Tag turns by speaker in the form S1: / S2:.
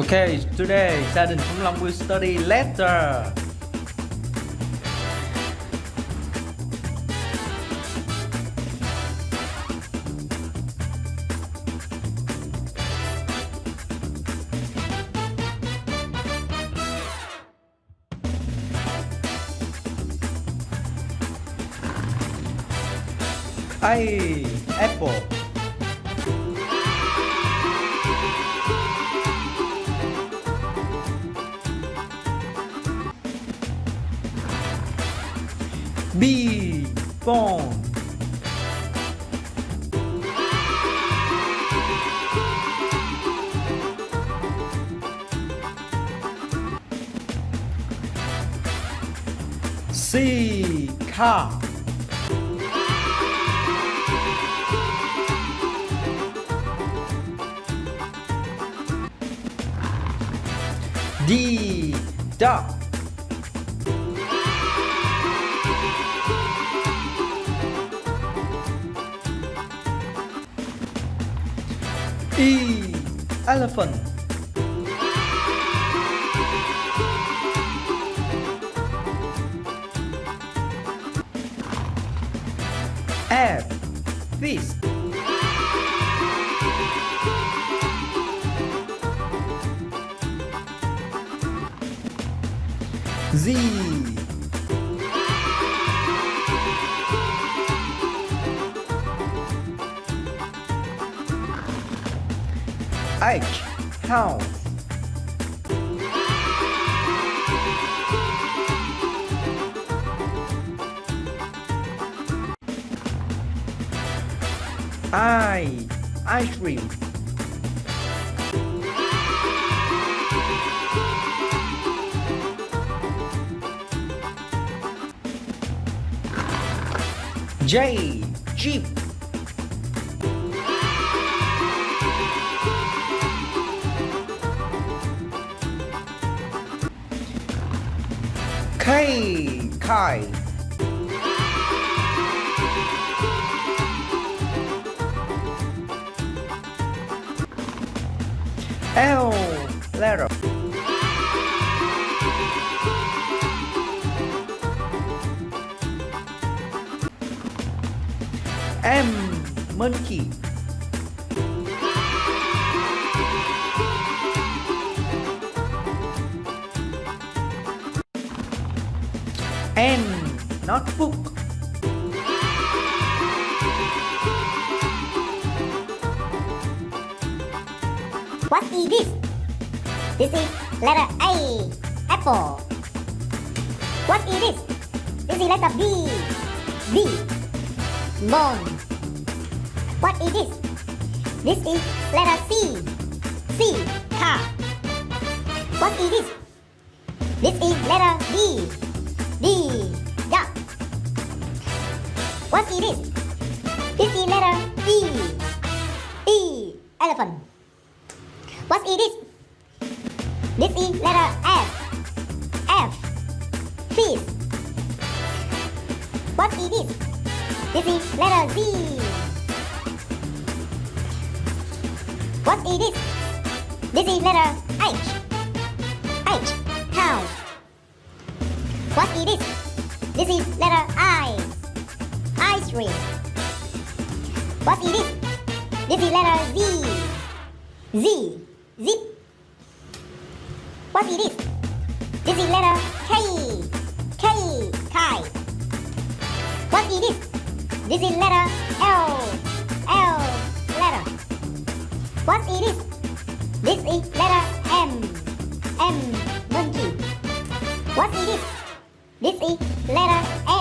S1: Okay, today gia đình Khủng Long will study letter. A apple B. Phone C. Car. D. Dog E elephant F. Fish Z H house I ice cream. J jeep K kite L letter M monkey N notebook
S2: What is this? This is letter A, apple. What is this? This is letter B, B, bone. What is this? This is letter C, C, car. What is this? This is letter D, What is this? This is letter F. F. Fish. What is this? This is letter Z. What is this? This is letter H. H. House. What is this? This is letter I. Ice cream. What is this? This is letter Z. Z. Zip. What is this? This is letter K. K. Kite. What is this? This is letter L. L. Letter. What is this? This is letter M. M. Monkey. What is this? This is letter. Notebook.